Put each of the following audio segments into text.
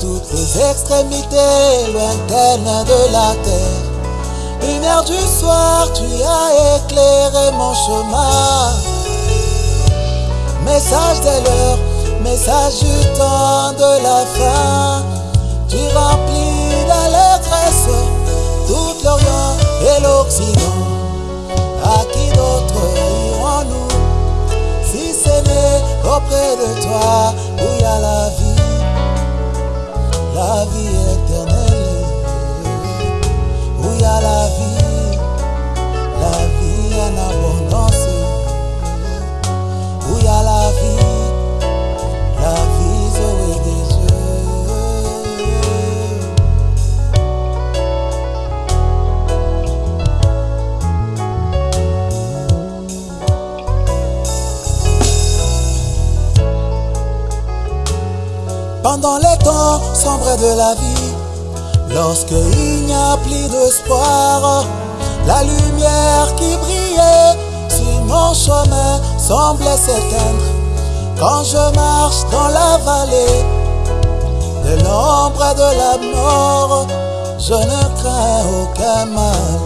toutes les extrémités lointaines de la terre. Lumière du soir, tu as éclairé mon chemin. Message de l'heure, message du temps de la fin. Tu remplis d'allégresse tout l'Orient et l'Occident. À qui d'autre irons-nous? Si ce n'est auprès de toi la vie Pendant les temps sombres de la vie, lorsque il n'y a plus d'espoir, la lumière qui brillait sur mon chemin semblait s'éteindre. Quand je marche dans la vallée de l'ombre de la mort, je ne crains aucun mal,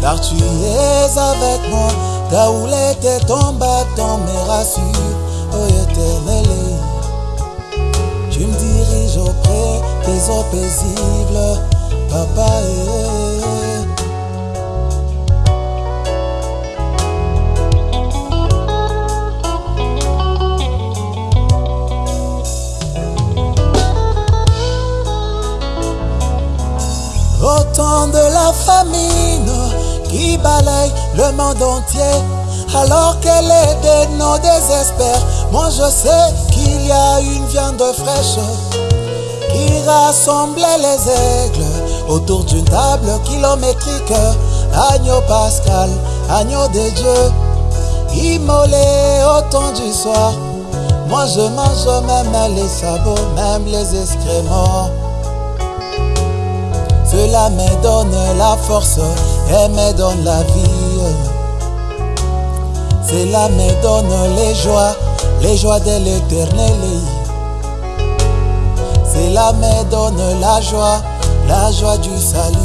car tu es avec moi. Là où était ton bâton me rassure, ô éternel. Des eaux paisibles, papa. eh. Au temps de la famine qui balaye le monde entier, alors que les dénoms désespèrent, moi je sais qu'il y a une viande fraîche qui rassemblait les aigles autour d'une table kilométrique. Agneau pascal, agneau de Dieu, immolé au temps du soir. Moi je mange même les sabots, même les excréments. Cela me donne la force et me donne la vie. Cela me donne les joies, les joies de l'éternel. Cela me donne la joie, la joie du salut.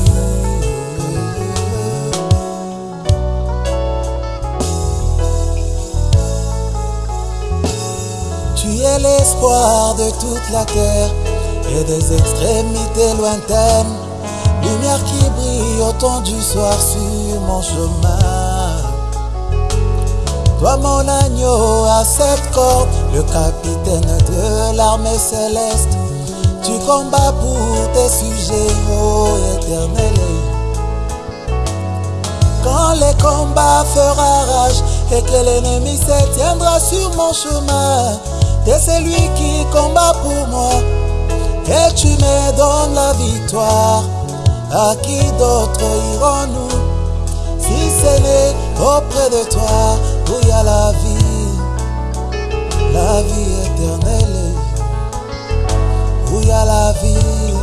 Tu es l'espoir de toute la terre et des extrémités lointaines. Lumière qui brille au temps du soir sur mon chemin. Toi mon agneau à cette corde, le capitaine de l'armée céleste. Tu combats pour tes sujets, ô éternel. Quand les combats fera rage et que l'ennemi se tiendra sur mon chemin, t'es celui qui combat pour moi et tu me donnes la victoire. À qui d'autre irons-nous? Si ce n'est auprès de toi où il y a la vie, la vie éternelle, la vie,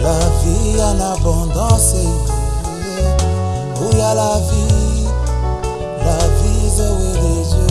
la vie en abondance, où y a la vie, la vie Zoé.